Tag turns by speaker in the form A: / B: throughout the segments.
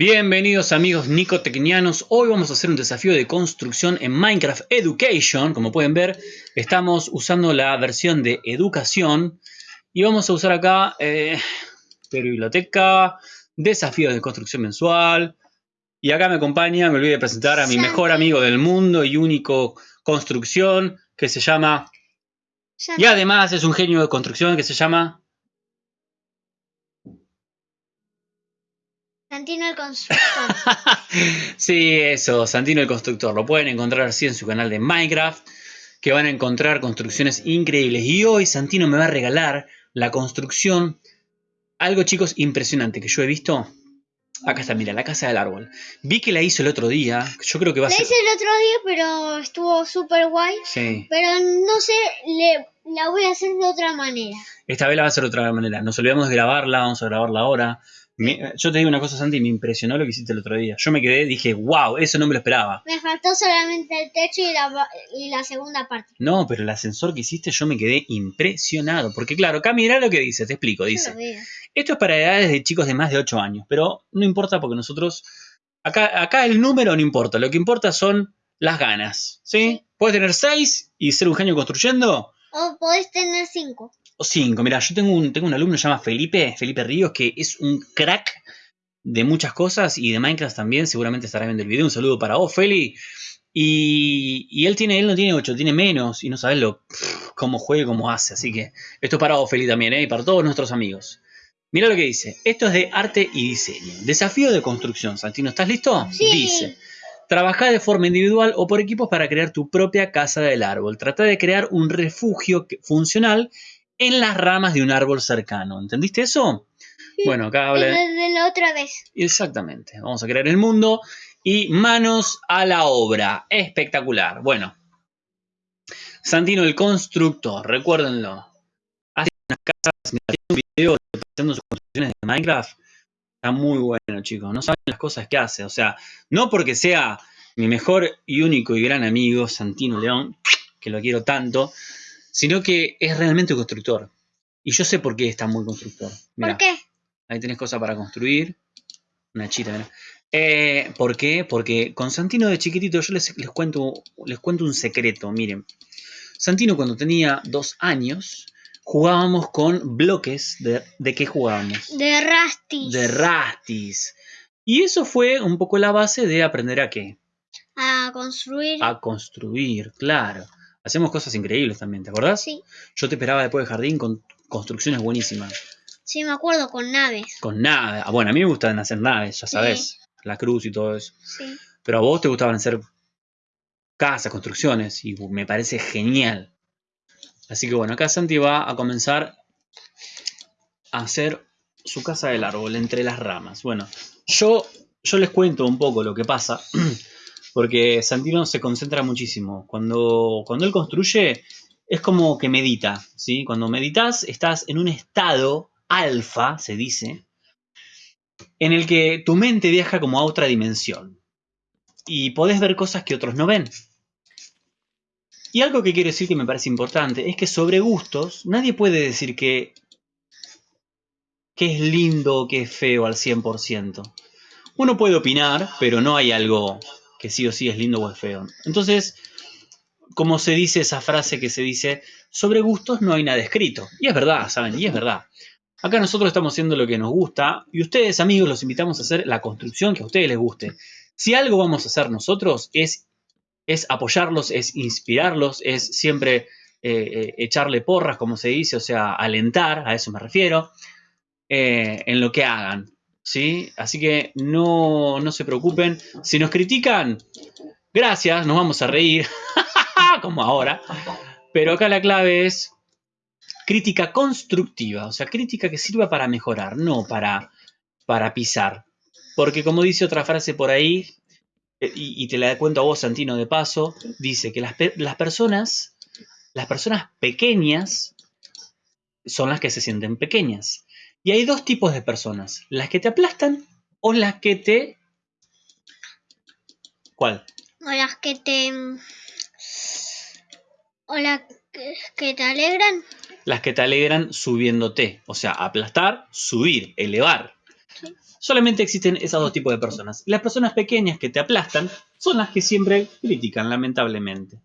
A: Bienvenidos amigos nicotecnianos, hoy vamos a hacer un desafío de construcción en Minecraft Education, como pueden ver estamos usando la versión de educación. Y vamos a usar acá eh, biblioteca, desafío de construcción mensual. Y acá me acompaña, me olvidé de presentar a mi mejor amigo del mundo y único construcción que se llama y además es un genio de construcción que se llama
B: Santino el Constructor.
A: sí, eso, Santino el Constructor. Lo pueden encontrar así en su canal de Minecraft, que van a encontrar construcciones increíbles. Y hoy Santino me va a regalar la construcción, algo chicos impresionante que yo he visto. Acá está, mira, la casa del árbol. Vi que la hizo el otro día. Yo creo que va a ser.
B: La hice el otro día, pero estuvo súper guay.
A: Sí.
B: Pero no sé, le, la voy a hacer de otra manera.
A: Esta vez la va a hacer de otra manera. Nos olvidamos de grabarla, vamos a grabarla ahora yo te digo una cosa, Santi, me impresionó lo que hiciste el otro día. Yo me quedé, dije, wow, eso no me lo esperaba.
B: Me faltó solamente el techo y la, segunda parte.
A: No, pero el ascensor que hiciste yo me quedé impresionado. Porque claro, acá mira lo que dice, te explico, dice. Esto es para edades de chicos de más de 8 años, pero no importa porque nosotros... Acá, acá el número no importa, lo que importa son las ganas, ¿sí? Puedes tener 6 y ser un genio construyendo.
B: O podés tener 5
A: o cinco. Mira, yo tengo un, tengo un alumno que se llama Felipe, Felipe Ríos, que es un crack de muchas cosas y de Minecraft también. Seguramente estará viendo el video. Un saludo para vos, Feli. Y, él tiene, él no tiene 8, tiene menos. Y no sabes lo, cómo juega y cómo hace. Así que esto es para vos, Feli, también, ¿eh? y para todos nuestros amigos. Mira lo que dice. Esto es de arte y diseño. Desafío de construcción. Santino, ¿estás listo?
B: Sí.
A: Dice. Trabaja de forma individual o por equipos para crear tu propia casa del árbol. Trata de crear un refugio funcional en las ramas de un árbol cercano. ¿Entendiste eso? Bueno, acá habla...
B: De la otra vez.
A: Exactamente. Vamos a crear el mundo y manos a la obra. Espectacular. Bueno. Santino el constructor, recuérdenlo. Hace unas casas, un video haciendo sus construcciones de Minecraft. Está muy bueno, chicos. No saben las cosas que hace. O sea, no porque sea mi mejor y único y gran amigo, Santino León, que lo quiero tanto, sino que es realmente un constructor. Y yo sé por qué está muy constructor.
B: ¿Por qué?
A: Ahí tenés cosas para construir. Una chita, mira. Eh, ¿Por qué? Porque con Santino de chiquitito yo les, cuento, les cuento un secreto, miren. Santino cuando tenía dos años jugábamos con bloques de... ¿De qué jugábamos?
B: De rastis.
A: De rastis. Y eso fue un poco la base de aprender a qué.
B: A construir.
A: A construir, claro. Hacemos cosas increíbles también, ¿te acordás?
B: Sí.
A: Yo te esperaba después de jardín con construcciones buenísimas.
B: Sí, me acuerdo, con naves.
A: Con naves. Ah, bueno, a mí me gustan hacer naves, ya sabes. La cruz y todo eso.
B: Sí.
A: Pero a vos te gustaban hacer casas, construcciones, y me parece genial. Así que bueno, acá Santi va a comenzar a hacer su casa del árbol entre las ramas. Bueno, yo, yo les cuento un poco lo que pasa. Porque Santino se concentra muchísimo. Cuando, cuando él construye, es como que medita, ¿sí? Cuando meditas, estás en un estado alfa, se dice, en el que tu mente viaja como a otra dimensión. Y podés ver cosas que otros no ven. Y algo que quiero decir que me parece importante es que sobre gustos nadie puede decir que, que es lindo o que es feo al 100%. Uno puede opinar, pero no hay algo que sí o sí es lindo o es feo. Entonces, como se dice esa frase que se dice, sobre gustos no hay nada escrito. Y es verdad, ¿saben? Y es verdad. Acá nosotros estamos haciendo lo que nos gusta y ustedes, amigos, los invitamos a hacer la construcción que a ustedes les guste. Si algo vamos a hacer nosotros es, es apoyarlos, es inspirarlos, es siempre eh, eh, echarle porras, como se dice, o sea, alentar, a eso me refiero, eh, en lo que hagan. ¿Sí? Así que no, no se preocupen. Si nos critican, gracias, nos vamos a reír, como ahora. Pero acá la clave es crítica constructiva, o sea, crítica que sirva para mejorar, no para, para pisar. Porque como dice otra frase por ahí, eh, y, te la cuento a vos, Santino, de paso, dice que las, las personas, las personas pequeñas son las que se sienten pequeñas. Y hay dos tipos de personas, las que te aplastan o las que te... ¿Cuál?
B: O las que te... O las que te alegran.
A: Las que te alegran subiéndote, o sea, aplastar, subir, elevar.
B: Sí.
A: Solamente existen esos dos tipos de personas. Las personas pequeñas que te aplastan son las que siempre critican, lamentablemente.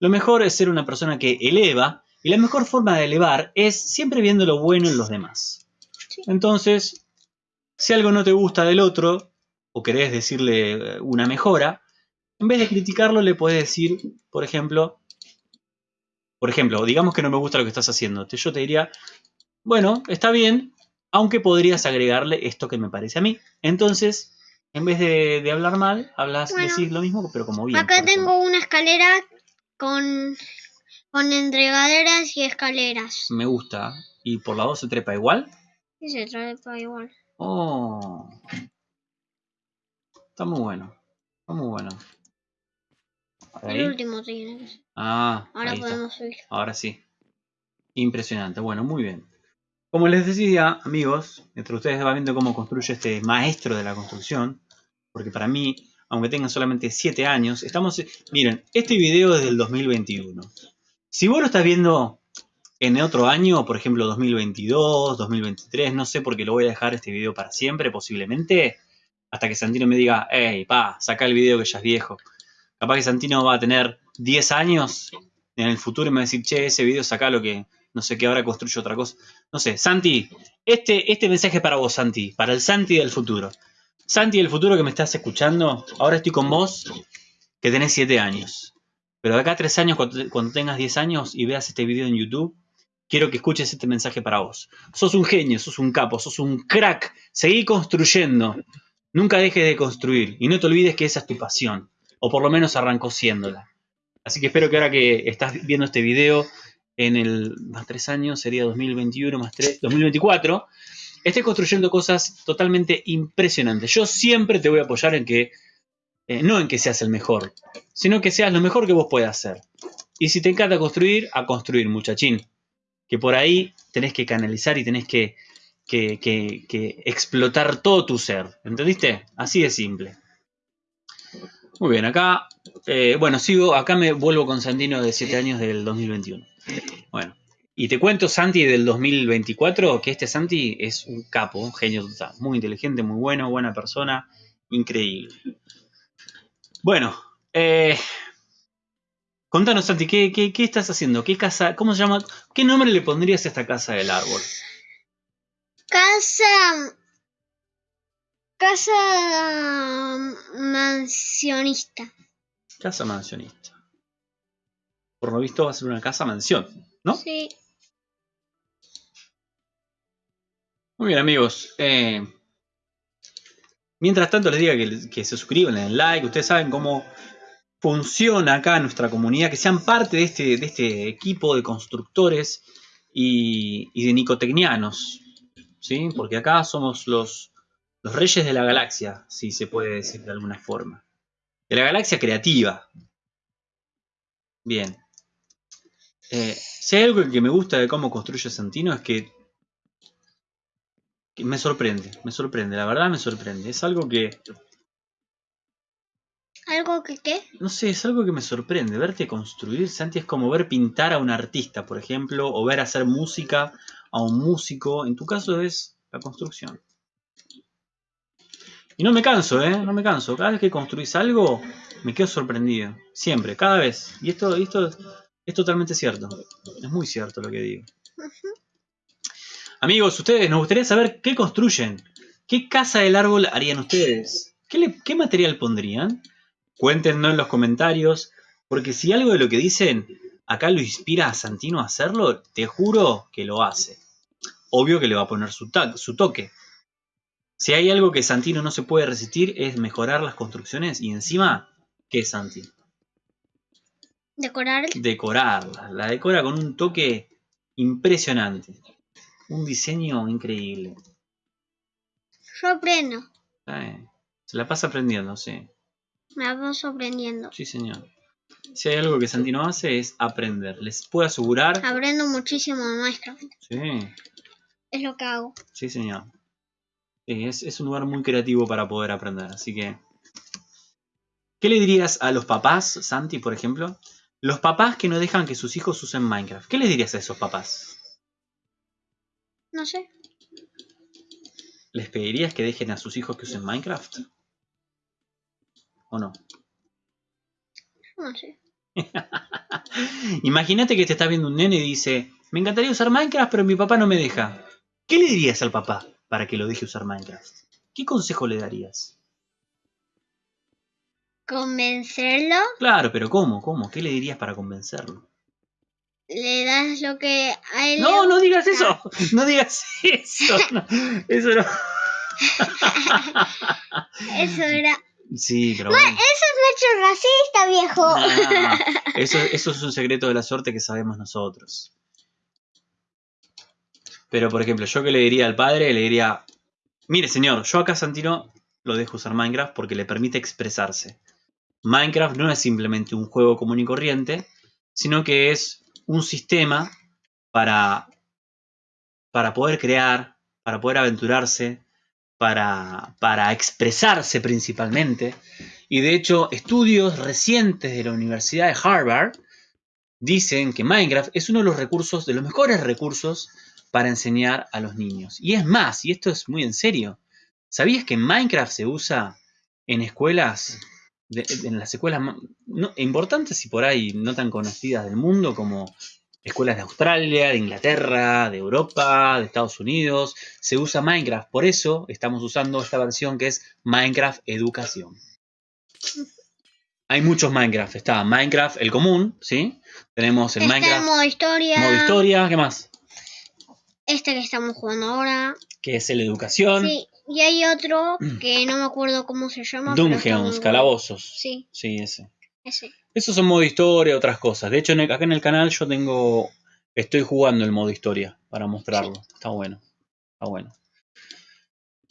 A: Lo mejor es ser una persona que eleva y la mejor forma de elevar es siempre viendo lo bueno en los demás.
B: Sí.
A: Entonces, si algo no te gusta del otro o querés decirle eh, una mejora, en vez de criticarlo le podés decir, por ejemplo, por ejemplo, digamos que no me gusta lo que estás haciendo. Yo te diría, bueno, está bien, aunque podrías agregarle esto que me parece a mí. Entonces, en vez de, de hablar mal, hablas,
B: Bueno.
A: decís lo mismo, pero como bien.
B: Acá
A: ejemplo.
B: tengo una escalera con, con entregaderas y escaleras.
A: Me gusta. ¿Y por la 2 se trepa igual?
B: Y se trae para igual.
A: Oh. Está muy bueno. Está muy bueno. Ahí.
B: El último tiene.
A: Ah,
B: Ahora
A: ahí está.
B: podemos subir.
A: Ahora sí. Impresionante. Bueno, muy bien. Como les decía, amigos, mientras ustedes van viendo cómo construye este maestro de la construcción, porque para mí, aunque tengan solamente 7 años, estamos... Miren, este video es del 2021. Si vos lo estás viendo en otro año, por ejemplo 2022, 2023, no sé porque lo voy a dejar este video para siempre, posiblemente, hasta que Santino me diga, hey, pa, saca el video que ya es viejo. Capaz que Santino va a tener 10 años en el futuro y me va a decir, che, ese video saca lo que no sé qué, ahora construyo otra cosa. No sé, Santi, este, este mensaje es para vos, Santi, para el Santi del futuro. Santi del futuro que me estás escuchando, ahora estoy con vos, que tenés 7 años. Pero de acá a 3 años, cuando, cuando tengas 10 años y veas este video en YouTube, quiero que escuches este mensaje para vos. Sos un genio, sos un capo, sos un crack. Seguí construyendo. Nunca dejes de construir. Y no te olvides que esa es tu pasión. O por lo menos arrancó siéndola. Así que espero que ahora que estás viendo este video en el más 3 años, sería 2021 más 3, 2024, estés construyendo cosas totalmente impresionantes. Yo siempre te voy a apoyar en que, eh, no en que seas el mejor, sino que seas lo mejor que vos puedas hacer. Y si te encanta construir, a construir, muchachín. Que por ahí tenés que canalizar y tenés que, que, que- que explotar todo tu ser. ¿Entendiste? Así de simple. Muy bien, acá, eh, bueno, sigo, acá me vuelvo con Santino de 7 años del 2021. Bueno, y te cuento, Santi, del 2024, que este Santi es un capo, un genio total. Muy inteligente, muy bueno, buena persona, increíble. Bueno, eh, contanos, Santi, ¿qué, qué, qué estás haciendo? ¿Qué casa, cómo se llama? ¿Qué nombre le pondrías a esta casa del árbol?
B: Casa. Casa mansionista.
A: Casa mansionista. Por lo visto va a ser una casa mansión, ¿no?
B: Sí.
A: Muy bien, amigos. eh, mientras tanto, les diga que, que se suscriban, le den like. Ustedes saben cómo funciona acá nuestra comunidad, que sean parte de este, este equipo de constructores y, de nicotecnianos. ¿sí? Porque acá somos los, reyes de la galaxia, si se puede decir de alguna forma. De la galaxia creativa. Bien. Eh, si hay algo que me gusta de cómo construye Santino es que me sorprende, me sorprende, la verdad me sorprende. Es algo que,
B: ¿Algo que qué?
A: no sé, es algo que me sorprende. Verte construir, Santi, es como ver pintar a un artista, por ejemplo, o ver hacer música a un músico. En tu caso es la construcción. Y no me canso, ¿eh? No me canso. Cada vez que construís algo, me quedo sorprendido. Siempre, cada vez. Y esto, esto es totalmente cierto. Es muy cierto lo que digo. Amigos, ustedes, nos gustaría saber qué construyen. ¿Qué casa del árbol harían ustedes? ¿Qué, le- qué material pondrían? Cuéntenos en los comentarios, porque si algo de lo que dicen acá lo inspira a Santino a hacerlo, te juro que lo hace. Obvio que le va a poner su, su toque. Si hay algo que Santino no se puede resistir es mejorar las construcciones y encima, ¿qué es Santi?
B: Decorar.
A: Decorarla. La decora con un toque impresionante. Un diseño increíble.
B: Yo aprendo.
A: Eh, Se la pasa aprendiendo, sí.
B: Me va sorprendiendo.
A: Sí, señor. Si hay algo que Santino hace es aprender. Les puedo asegurar.
B: Aprendo muchísimo de Minecraft.
A: Sí,
B: Es lo que hago.
A: sí, señor. Es, es un lugar muy creativo para poder aprender. Así que. ¿Qué le dirías a los papás, Santi, por ejemplo? Los papás que no dejan que sus hijos usen Minecraft. ¿Qué les dirías a esos papás?
B: No sé.
A: ¿les pedirías que dejen a sus hijos que usen Minecraft? ¿O no?
B: No sé.
A: Imagínate que te está viendo un nene y dice, me encantaría usar Minecraft, pero mi papá no me deja. ¿Qué le dirías al papá para que lo deje usar Minecraft? ¿Qué consejo le darías?
B: ¿Convencerlo?
A: Claro, pero ¿cómo? ¿Cómo? ¿Qué le dirías para convencerlo?
B: Le das lo que a él
A: No,
B: le
A: no digas eso. No digas eso. No, eso no.
B: Eso era...
A: Sí, pero bueno.
B: Eso es mucho racista, viejo.
A: Eso, eso es un secreto de la suerte que sabemos nosotros. Pero, por ejemplo, yo que le diría al padre, le diría, mire señor, yo acá a Santino lo dejo usar Minecraft porque le permite expresarse. Minecraft no es simplemente un juego común y corriente, sino que es un sistema para, para poder crear, para poder aventurarse, para, expresarse principalmente. Y de hecho, estudios recientes de la Universidad de Harvard dicen que Minecraft es uno de los recursos, de los mejores recursos para enseñar a los niños. Y es más, y esto es muy en serio, ¿sabías que Minecraft se usa en escuelas, en las escuelas importantes y por ahí no tan conocidas del mundo como escuelas de Australia, de Inglaterra, de Europa, de Estados Unidos? Se usa Minecraft, por eso estamos usando esta versión que es Minecraft Educación. Hay muchos Minecraft. Está Minecraft el común, ¿sí? Tenemos el
B: Está
A: Minecraft
B: en modo historia.
A: modo historia, ¿qué más?
B: Este que estamos jugando ahora.
A: Que es el educación.
B: Sí. Y hay otro que no me acuerdo cómo se llama.
A: Dungeons, calabozos.
B: Sí,
A: Sí, ese.
B: Ese.
A: Esos son modo historia, otras cosas. De hecho, en el- acá en el canal yo tengo. Estoy jugando el modo historia para mostrarlo. Está bueno. Está bueno.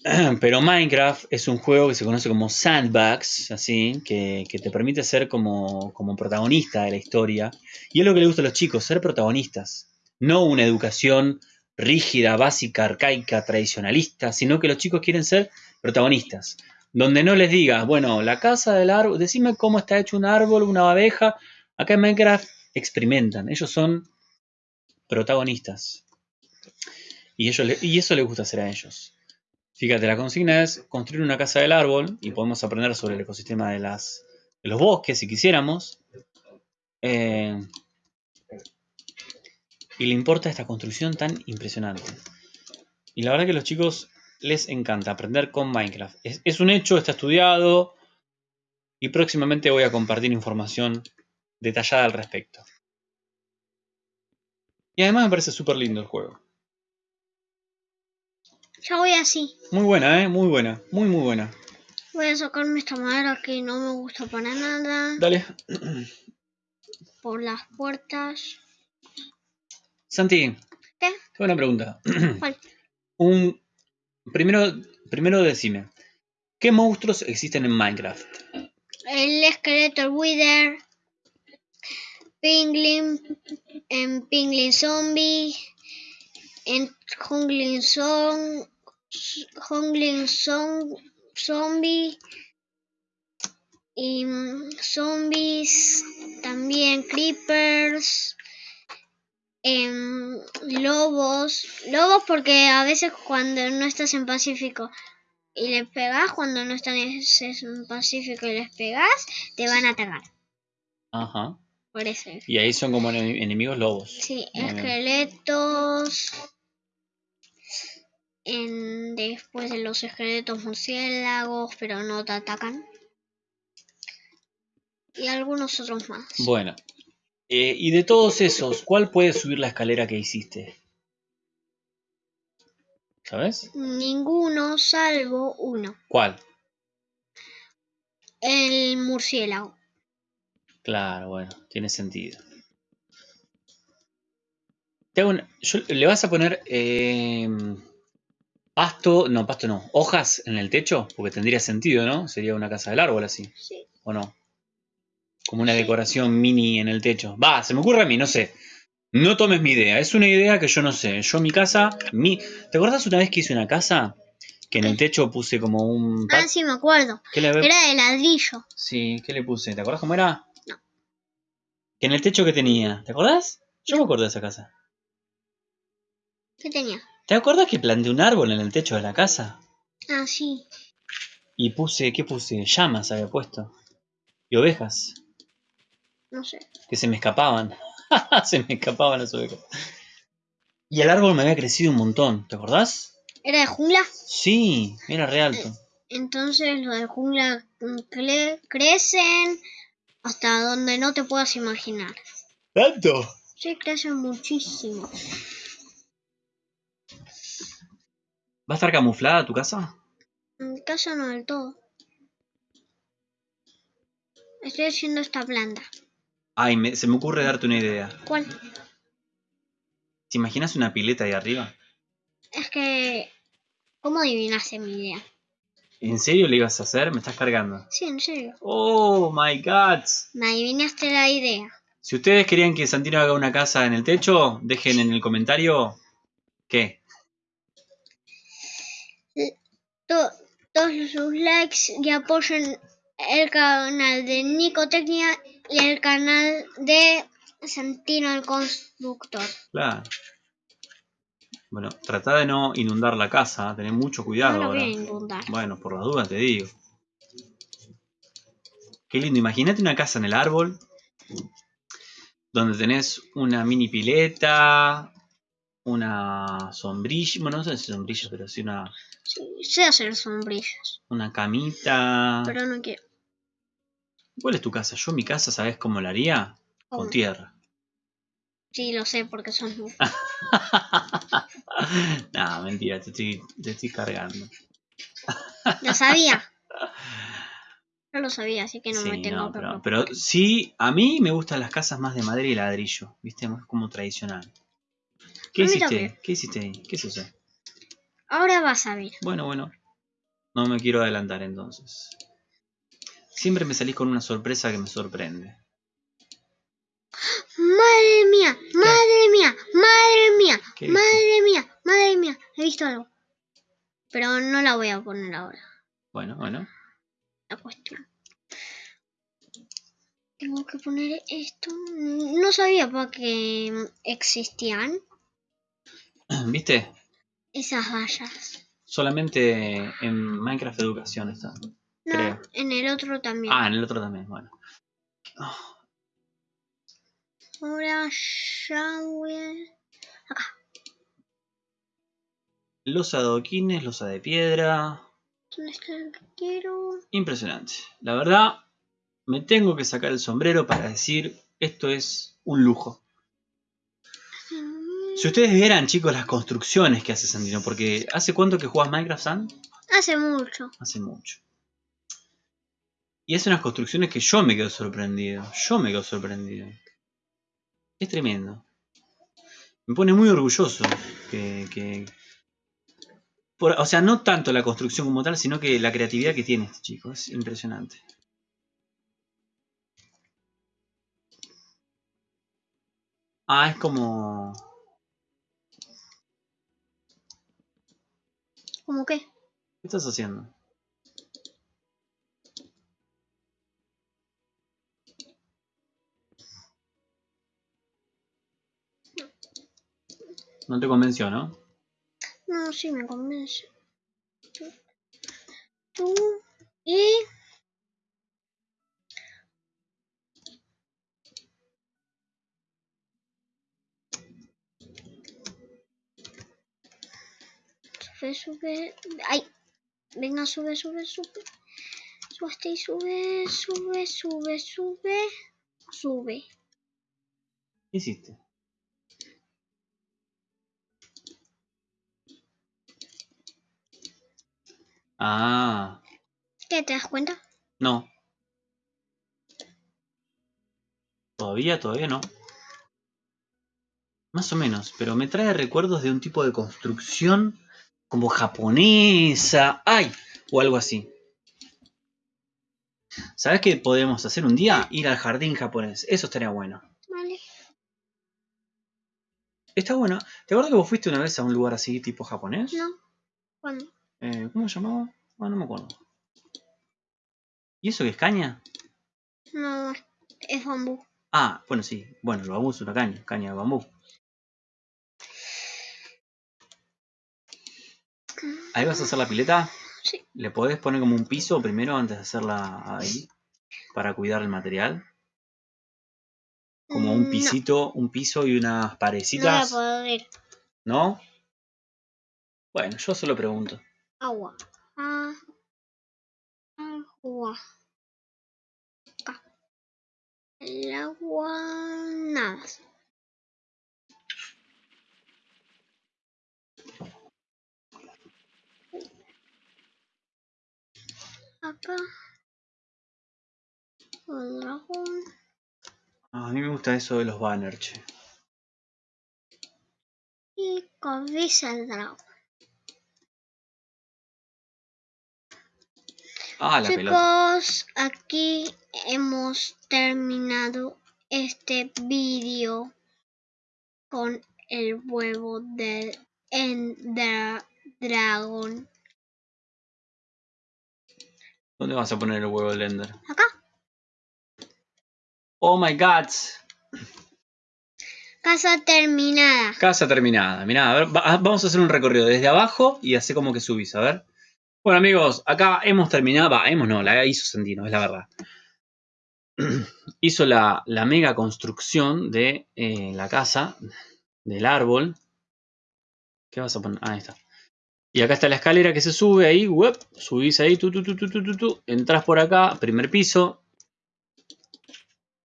A: Pero Minecraft es un juego que se conoce como sandbox, así, que, que te permite ser como, como protagonista de la historia. Y es lo que le gusta a los chicos, ser protagonistas. No una educación rígida, básica, arcaica, tradicionalista, sino que los chicos quieren ser protagonistas. Donde no les digas, bueno, la casa del árbol, decime cómo está hecho un árbol, una abeja. Acá en Minecraft experimentan, ellos son protagonistas. Y, ellos y eso les gusta hacer a ellos. Fíjate, la consigna es construir una casa del árbol y podemos aprender sobre el ecosistema de, las, de los bosques si quisiéramos. Eh, y le importa esta construcción tan impresionante. Y la verdad que los chicos les encanta aprender con Minecraft. Es, es un hecho, está estudiado y próximamente voy a compartir información detallada al respecto. Y además me parece súper lindo el juego.
B: Ya voy así.
A: Muy buena, ¿eh? Muy buena. Muy, muy buena.
B: Voy a sacarme esta madera que no me gusta para nada.
A: Dale.
B: Por las puertas.
A: Santi,
B: ¿Qué?
A: tengo una pregunta.
B: ¿Cuál?
A: Un, primero, primero decime, ¿qué monstruos existen en Minecraft?
B: El esqueleto, el Wither. Penguin. En Penguin Zombie. En Jungling Song. Song. Zombie. Y mm, zombies. También creepers. Em, lobos. Lobos porque a veces cuando no estás en Pacífico y les pegas, cuando no están en en Pacífico y les pegas, te van a atacar.
A: Ajá.
B: Por eso. es.
A: Y ahí son como ene- enemigos lobos.
B: Sí,
A: Muy
B: esqueletos. En, después de los esqueletos murciélagos, pero no te atacan. Y algunos otros más.
A: Bueno. Eh, y de todos esos, ¿cuál puede subir la escalera que hiciste? ¿Sabes?
B: Ninguno salvo uno.
A: ¿Cuál?
B: El murciélago.
A: Claro, bueno, tiene sentido. Te hago una- yo- ¿Le vas a poner eh, pasto? No, pasto no. ¿Hojas en el techo? Porque tendría sentido, ¿no? Sería una casa del árbol así,
B: Sí.
A: ¿o no? Como una decoración mini en el techo. Va, se me ocurre a mí, no sé. No tomes mi idea, es una idea que yo no sé. Yo mi casa, mi... ¿Te acuerdas una vez que hice una casa? Que en el techo puse como un...
B: Ah, sí, me acuerdo.
A: ¿Qué le,
B: Era de ladrillo.
A: Sí, ¿qué le puse? ¿Te acuerdas cómo era?
B: No.
A: Que en el techo que tenía. ¿Te acordás? Yo me acuerdo de esa casa.
B: ¿Qué tenía?
A: ¿Te acuerdas que planté un árbol en el techo de la casa?
B: Ah, sí.
A: Y puse, ¿qué puse? Llamas había puesto. Y ovejas,
B: No sé.
A: que se me escapaban. se me escapaban las ovejas. Y el árbol me había crecido un montón, ¿te acordás?
B: ¿Era de jungla?
A: Sí, era re alto.
B: Entonces los de jungla mm, cre- crecen hasta donde no te puedas imaginar.
A: ¿Tanto?
B: Sí, crecen muchísimo.
A: ¿Va a estar camuflada tu casa?
B: En mi casa no del todo. Estoy haciendo esta planta.
A: Ay, me- se me ocurre darte una idea.
B: ¿Cuál?
A: ¿Te imaginas una pileta ahí arriba?
B: Es que... ¿Cómo adivinaste mi idea?
A: ¿En serio le ibas a hacer? Me estás cargando.
B: Sí, en serio.
A: Oh my god.
B: Me adivinaste la idea.
A: Si ustedes querían que Santino haga una casa en el techo, dejen en el comentario qué.
B: To- todos sus likes y apoyen el canal de Nicotecnia y el canal de Santino el Constructor.
A: Claro. Bueno, trata de no inundar la casa, tener mucho cuidado
B: no lo voy a inundar.
A: Bueno, por la duda te digo. Qué lindo, imagínate una casa en el árbol, donde tenés una mini pileta, una sombrilla, bueno, no sé si sombrilla, pero sí una,
B: Sí, sé hacer sombrillas,
A: una camita.
B: pero no quiero.
A: ¿Cuál es tu casa? Yo mi casa, ¿sabes cómo la haría? Con
B: ¿Cómo?
A: tierra.
B: Sí, lo sé porque son
A: no, mentira, te estoy, te estoy cargando.
B: Lo sabía. No lo sabía, así que no me
A: Sí,
B: tengo
A: no, pero, pero sí, a mí me gustan las casas más de madera y ladrillo, ¿viste? Más como tradicional. ¿Qué
B: mí
A: hiciste? ¿Qué hiciste ahí? ¿Qué es eso?
B: Ahora vas a ver.
A: Bueno, bueno. No me quiero adelantar entonces. Siempre me salís con una sorpresa que me sorprende.
B: Madre mía, madre mía, madre mía, madre mía, madre mía. He visto algo. Pero no la voy a poner ahora.
A: Bueno, bueno.
B: La cuestión. Tengo que poner esto. No sabía para qué existían
A: ¿Viste?
B: esas vallas.
A: Solamente en Minecraft Educación está.
B: No,
A: Creo.
B: en el otro también.
A: Ah, en el otro también, bueno. Oh,
B: Ahora ya voy a...
A: losa de adoquines, losa de piedra.
B: ¿Dónde está el que quiero?
A: Impresionante. La verdad, me tengo que sacar el sombrero para decir esto es un lujo. Si ustedes vieran, chicos, las construcciones que hace Sandino, porque ¿hace cuánto que juegas Minecraft, San?
B: Hace mucho.
A: Hace mucho. Y hace unas construcciones que yo me quedo sorprendido. Yo me quedo sorprendido. Es tremendo. Me pone muy orgulloso que... que- por- o sea, no tanto la construcción como tal, sino que la creatividad que tiene este chico. Es impresionante. Ah, es como...
B: ¿Cómo qué?
A: ¿Qué estás haciendo? No te convenció, ¿no?
B: No, sí me convence. Tú, tú y... Sube, sube. ¡Ay! Venga, sube, sube, sube. Sube y sube, sube, sube, sube. Sube.
A: ¿Qué hiciste? Ah,
B: ¿Qué te das cuenta?
A: no. Todavía, todavía no. Más o menos, pero me trae recuerdos de un tipo de construcción como japonesa, ay, o algo así. ¿Sabes qué podemos hacer un día? Ir al jardín japonés. Eso estaría bueno.
B: Vale.
A: Está bueno. ¿Te acuerdas que vos fuiste una vez a un lugar así tipo japonés?
B: No. ¿Cuándo?
A: Eh, ¿Cómo se llamaba? Ah, no me acuerdo. ¿Y eso qué es caña?
B: No, es- bambú.
A: Ah, bueno, sí. Bueno, el bambú es una caña, caña de bambú. ¿Ahí vas a hacer la pileta?
B: Sí.
A: ¿Le podés poner como un piso primero antes de hacerla ahí? Para cuidar el material. Como
B: Mm,
A: un
B: no,
A: pisito, un piso y unas
B: No la
A: parecitas.
B: puedo ver.
A: ¿No? Bueno, yo solo pregunto.
B: Agua. Ah, agua. Acá. El agua. Nada. Acá. El dragón.
A: Ah, a mí me gusta eso de los banners, che.
B: Y cabeza del dragón.
A: Ah, la pelota.
B: Chicos, aquí hemos terminado este vídeo con el huevo del Ender Dragon.
A: ¿Dónde vas a poner el huevo del Ender?
B: Acá,
A: Oh my god.
B: casa terminada.
A: Casa terminada. Mirá, a ver, va- vamos a hacer un recorrido desde abajo y hace como que subís, a ver. Bueno, amigos, acá hemos terminado. Va, hemos no, la hizo Santino, es la verdad. hizo la, la mega construcción de eh, la casa, del árbol. ¿Qué vas a poner? Ah, ahí está. Y acá está la escalera que se sube ahí, subís ahí, tu, tu, tu, tu, tu, tu, tu, entras por acá, primer piso.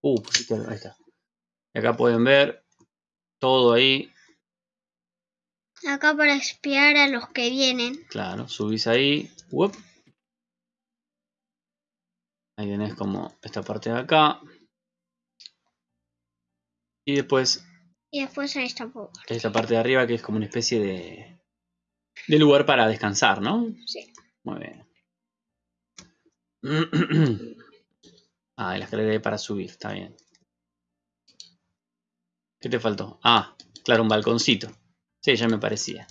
A: Uh, ahí está. Y acá pueden ver todo ahí,
B: Acá para espiar a los que vienen.
A: claro, subís ahí, web. Ahí tenés como esta parte de acá. Y después
B: Y después ahí está por.
A: esta parte de arriba que es como una especie de, de lugar para descansar, ¿no?
B: Sí.
A: Muy bien. Ah, la escalera para subir, está bien. ¿Qué te faltó? Ah, claro, un balconcito. Sí, ya me parecía.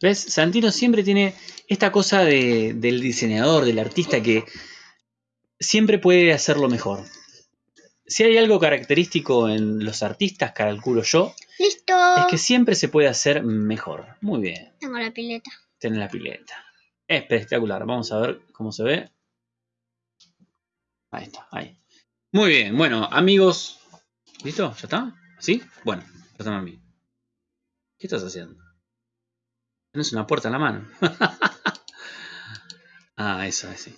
A: ¿Ves? Santino siempre tiene esta cosa de- del diseñador, del artista que siempre puede hacerlo mejor. Si hay algo característico en los artistas, calculo yo,
B: ¡Listo!
A: es que siempre se puede hacer mejor. Muy bien.
B: Tengo la pileta.
A: Tiene la pileta. Espectacular. Vamos a ver cómo se ve. Ahí está, ahí. Muy bien. Bueno, amigos. ¿Listo? ¿Ya está? ¿Sí? Bueno, perdón a mí. ¿Qué estás haciendo? Tienes una puerta en la mano. ah, eso, sí.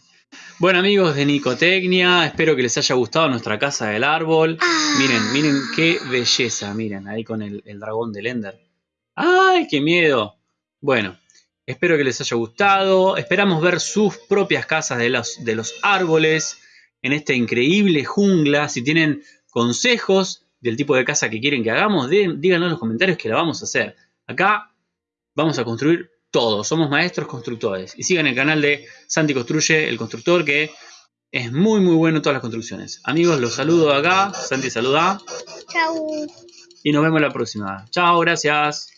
A: Bueno, amigos de Nicotecnia, espero que les haya gustado nuestra casa del árbol.
B: Ah,
A: Miren, miren qué belleza, miren, ahí con el, el dragón del Ender. ¡Ay, qué miedo! Bueno, espero que les haya gustado. Esperamos ver sus propias casas de los, de los árboles en esta increíble jungla. Si tienen consejos del tipo de casa que quieren que hagamos, dé- díganlo en los comentarios que la vamos a hacer. Acá vamos a construir todo. Somos maestros constructores. Y sigan el canal de Santi Construye, el constructor, que es muy, muy bueno en todas las construcciones. Amigos, los saludo acá. Santi saluda.
B: Chau.
A: Y nos vemos la próxima. Chao, gracias.